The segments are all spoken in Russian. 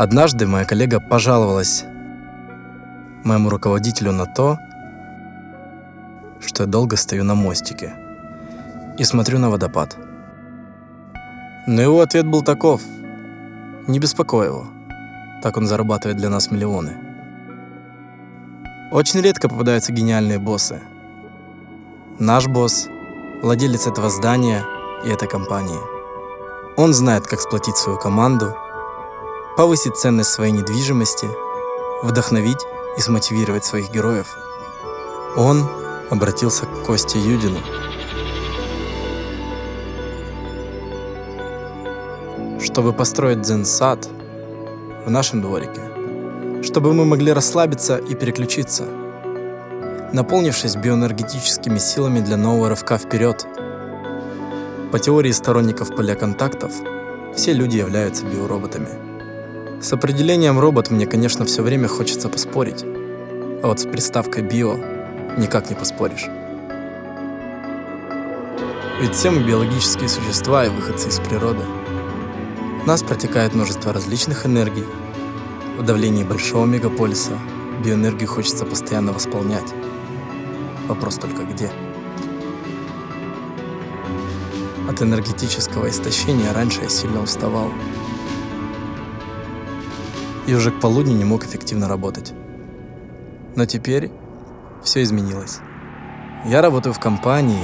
Однажды моя коллега пожаловалась моему руководителю на то, что я долго стою на мостике и смотрю на водопад. Но его ответ был таков. Не беспокой его. Так он зарабатывает для нас миллионы. Очень редко попадаются гениальные боссы. Наш босс – владелец этого здания и этой компании. Он знает, как сплотить свою команду, повысить ценность своей недвижимости, вдохновить и смотивировать своих героев. Он обратился к Косте Юдину. Чтобы построить дзен-сад в нашем дворике, чтобы мы могли расслабиться и переключиться, наполнившись биоэнергетическими силами для нового рывка вперед. По теории сторонников поля контактов, все люди являются биороботами. С определением робот мне, конечно, все время хочется поспорить, а вот с приставкой «био» никак не поспоришь. Ведь все мы биологические существа и выходцы из природы. В нас протекает множество различных энергий. В давлении большого мегаполиса биоэнергию хочется постоянно восполнять. Вопрос только где. От энергетического истощения раньше я сильно уставал. И уже к полудню не мог эффективно работать. Но теперь все изменилось. Я работаю в компании,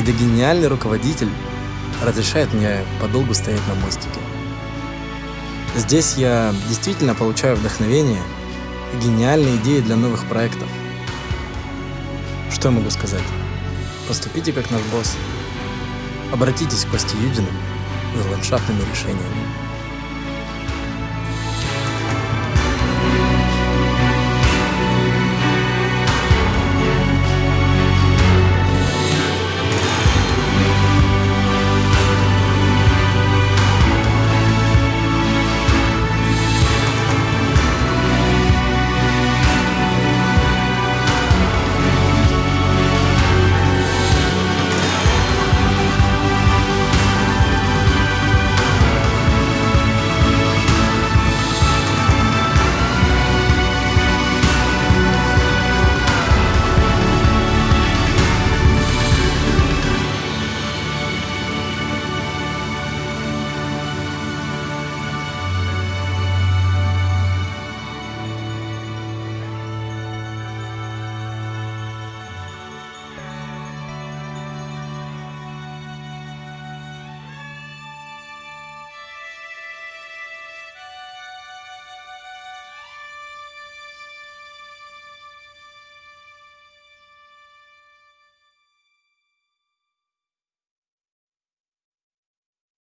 где гениальный руководитель разрешает мне подолгу стоять на мостике. Здесь я действительно получаю вдохновение и гениальные идеи для новых проектов. Что я могу сказать? Поступите как наш босс. Обратитесь к Косте Юдину за ландшафтными решениями.